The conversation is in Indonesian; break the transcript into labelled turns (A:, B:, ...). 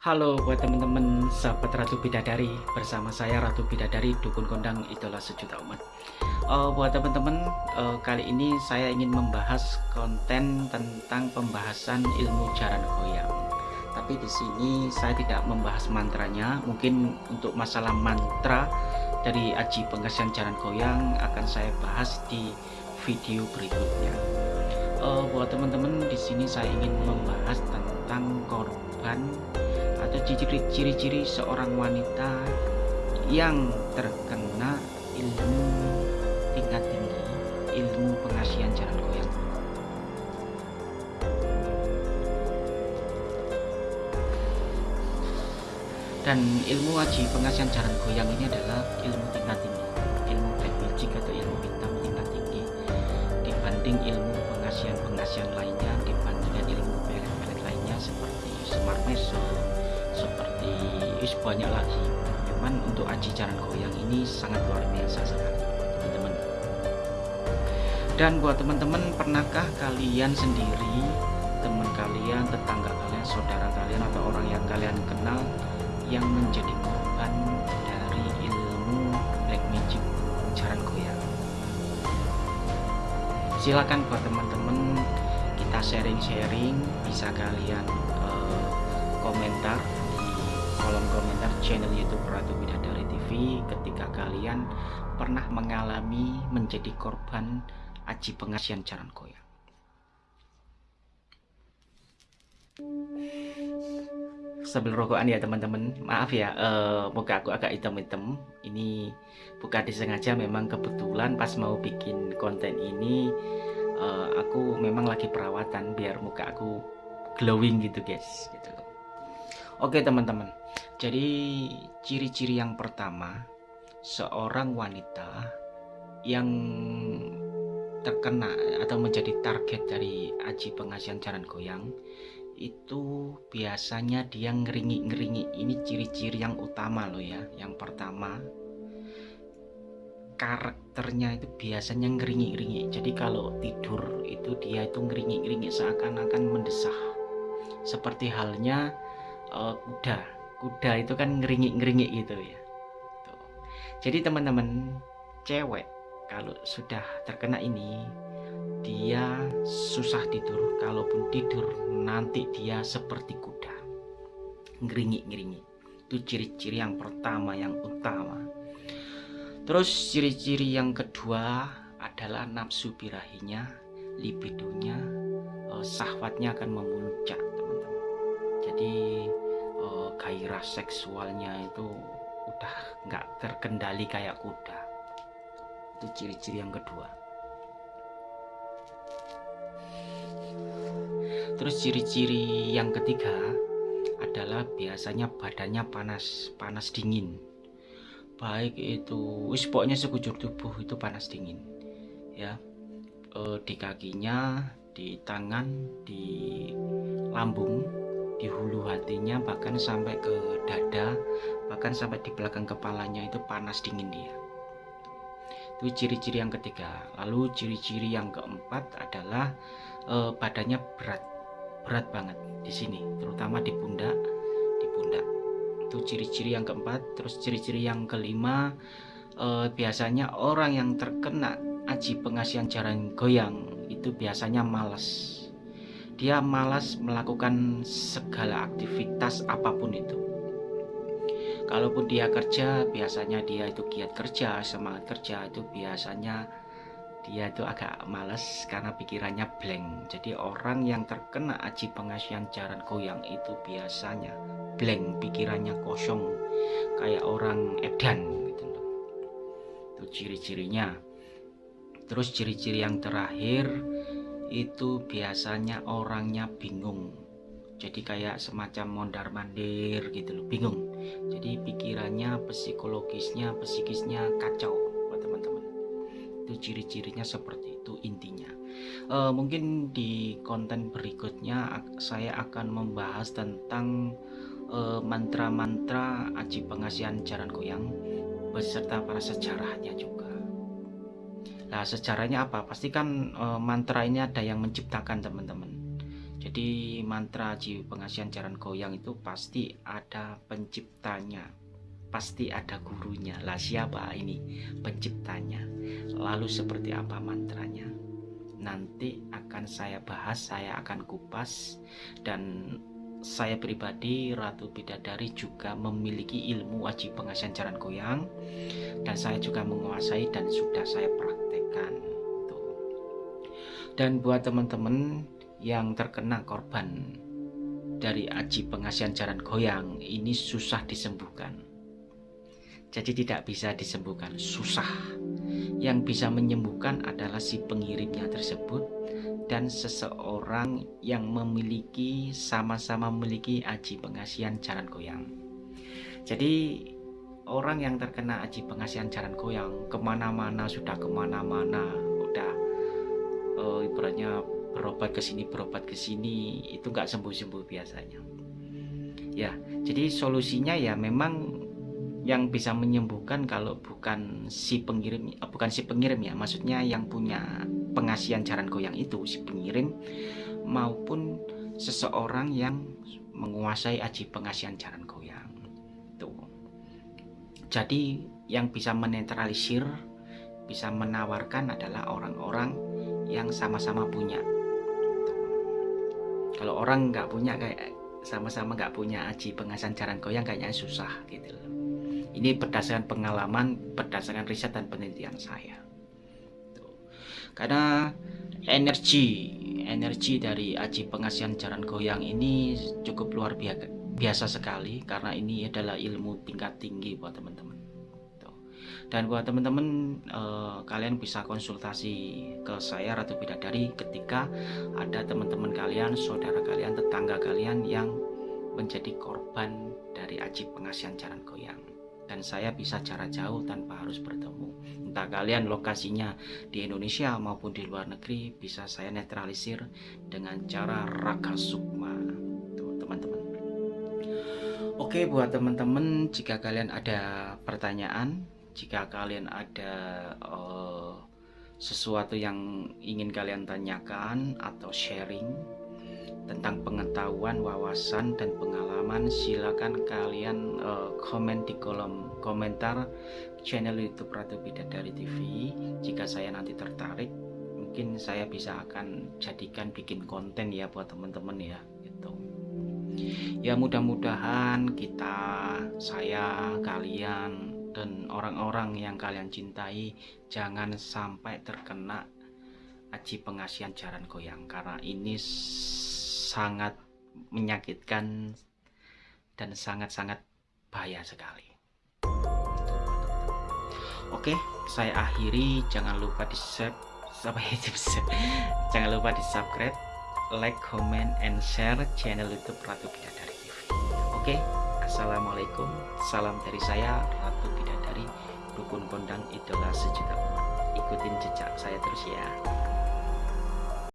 A: Halo buat teman-teman sahabat Ratu Bidadari bersama saya Ratu Bidadari Dukun Kondang Idola Sejuta Umat. Uh, buat teman-teman uh, kali ini saya ingin membahas konten tentang pembahasan ilmu jaran goyang. Tapi di sini saya tidak membahas mantranya. Mungkin untuk masalah mantra dari Aji Pengasihan Jaran Goyang akan saya bahas di video berikutnya. Uh, buat teman-teman di sini saya ingin membahas tentang korban ciri-ciri seorang wanita yang terkena ilmu tingkat tinggi ilmu pengasihan jalan goyang. Dan ilmu aji pengasihan jalan goyang ini adalah ilmu tingkat tinggi ilmu magic atau ilmu hitam tingkat tinggi. Dibanding ilmu pengasihan pengasihan lainnya dibandingkan ilmu pelet-pelet lainnya seperti smart seperti is banyak lagi. Cuman untuk aji jalan goyang ini sangat luar biasa sekali teman-teman. Dan buat teman-teman pernahkah kalian sendiri teman kalian tetangga kalian saudara kalian atau orang yang kalian kenal yang menjadi korban dari ilmu black magic jalan goyang? Silakan buat teman-teman kita sharing-sharing. Bisa kalian uh, komentar kolom komentar channel YouTube Ratu Bidadari TV ketika kalian pernah mengalami menjadi korban aji pengasihan jaran goyang. Sambil rokokan ya teman-teman, maaf ya, uh, muka aku agak hitam-hitam. Ini bukan disengaja, memang kebetulan pas mau bikin konten ini, uh, aku memang lagi perawatan biar muka aku glowing gitu guys. Gitu. Oke teman-teman, jadi ciri-ciri yang pertama seorang wanita yang terkena atau menjadi target dari aji pengasihan jalan goyang itu biasanya dia ngeringi-ngeringi. Ini ciri-ciri yang utama loh ya. Yang pertama karakternya itu biasanya ngeringi-ngeringi. Jadi kalau tidur itu dia itu ngeringi-ngeringi seakan-akan mendesah. Seperti halnya uh, kuda kuda itu kan ngeringi-ngeringi gitu ya. Tuh. jadi teman-teman cewek kalau sudah terkena ini dia susah tidur. Kalaupun tidur nanti dia seperti kuda. Ngeringi-ngeringi itu ciri-ciri yang pertama yang utama. Terus ciri-ciri yang kedua adalah nafsu birahinya libidonya eh, sahwatnya akan memuncak teman-teman. Jadi gairah seksualnya itu udah nggak terkendali kayak kuda. Itu ciri-ciri yang kedua. Terus ciri-ciri yang ketiga adalah biasanya badannya panas panas dingin. Baik itu wis sekujur tubuh itu panas dingin ya. E, di kakinya di tangan di lambung di hulu hatinya bahkan sampai ke dada bahkan sampai di belakang kepalanya itu panas dingin dia. Itu ciri-ciri yang ketiga. Lalu ciri-ciri yang keempat adalah e, badannya berat berat banget di sini terutama di pundak di pundak. Itu ciri-ciri yang keempat. Terus ciri-ciri yang kelima e, biasanya orang yang terkena aji pengasihan jaran goyang itu biasanya malas dia malas melakukan segala aktivitas apa pun itu. Kalaupun dia kerja biasanya dia itu giat kerja semangat kerja itu biasanya dia itu agak males karena pikirannya blank. Jadi orang yang terkena aji pengasihan jaran goyang itu biasanya blank pikirannya kosong kayak orang edan gitu itu ciri-cirinya. Terus ciri-ciri yang terakhir itu biasanya orangnya bingung. Jadi kayak semacam mondar mandir gitu loh bingung. Jadi pikirannya psikologisnya psikisnya kacau buat teman-teman. Itu ciri-cirinya seperti itu intinya. E, mungkin di konten berikutnya saya akan membahas tentang eh, mantra-mantra aji pengasihan jaran goyang beserta para sejarahnya juga Nah sejarahnya apa? Pasti kan e, mantra ini ada yang menciptakan teman-teman. jadi mantra aji pengasihan jaran goyang itu pasti ada penciptanya pasti ada gurunya lah siapa ini penciptanya lalu seperti apa mantranya nanti akan saya bahas saya akan kupas dan saya pribadi Ratu Bidadari juga memiliki ilmu wajib pengasihan jaran goyang dan saya juga menguasai dan sudah saya praktekkan dan buat teman-teman yang terkena korban dari aji pengasihan jaran goyang ini susah disembuhkan. Jadi tidak bisa disembuhkan susah. Yang bisa menyembuhkan adalah si pengirimnya tersebut dan seseorang yang memiliki sama-sama memiliki aji pengasihan jaran goyang. Jadi orang yang terkena aji pengasihan jaran goyang ke mana-mana sudah ke mana-mana udah uh, ibaratnya berobat ke sini berobat ke sini itu nggak sembuh-sembuh biasanya. Ya jadi solusinya ya memang yang bisa menyembuhkan kalau bukan si pengirim eh, bukan si pengirim ya maksudnya yang punya pengasihan jaran goyang itu si pengirim maupun seseorang yang menguasai aji pengasihan jaran goyang. Tuh. Jadi yang bisa menetralisir bisa menawarkan adalah orang-orang yang sama-sama punya. Kalau orang nggak punya kayak sama-sama nggak punya aji pengasihan jaran goyang kayaknya susah gitu loh. Ini berdasarkan pengalaman, berdasarkan riset dan penelitian saya. Karena energi energi dari aji pengasihan jaran goyang ini cukup luar biasa, biasa sekali. Karena ini adalah ilmu tingkat tinggi buat teman-teman. Dan buat teman-teman eh, kalian bisa konsultasi ke saya Ratu Bidadari ketika ada teman-teman kalian, saudara kalian, tetangga kalian yang menjadi korban dari aji pengasihan jaran goyang dan saya bisa cara jauh tanpa harus bertemu. Entah kalian lokasinya di Indonesia maupun di luar negeri bisa saya netralisir dengan cara raka sukma. Teman-teman. Oke buat teman-teman jika kalian ada pertanyaan, jika kalian ada uh, sesuatu yang ingin kalian tanyakan atau sharing tentang pengetahuan, wawasan, dan pengalaman silakan kalian uh, komen di kolom komentar channel YouTube Ratu Bidadari TV jika saya nanti tertarik mungkin saya bisa akan jadikan bikin konten ya buat teman-teman ya gitu. Ya mudah-mudahan kita saya kalian dan orang-orang yang kalian cintai jangan sampai terkena aji pengasihan jaran goyang. Karena ini sangat menyakitkan dan sangat-sangat bahaya sekali. Oke, saya akhiri. Jangan lupa di subscribe, jangan lupa di subscribe, like, comment, and share channel YouTube Ratu Bidadari TV. Oke, assalamualaikum. Salam dari saya Ratu Bidadari, dukun kondang idola sejuta umat. Ikutin jejak saya terus ya.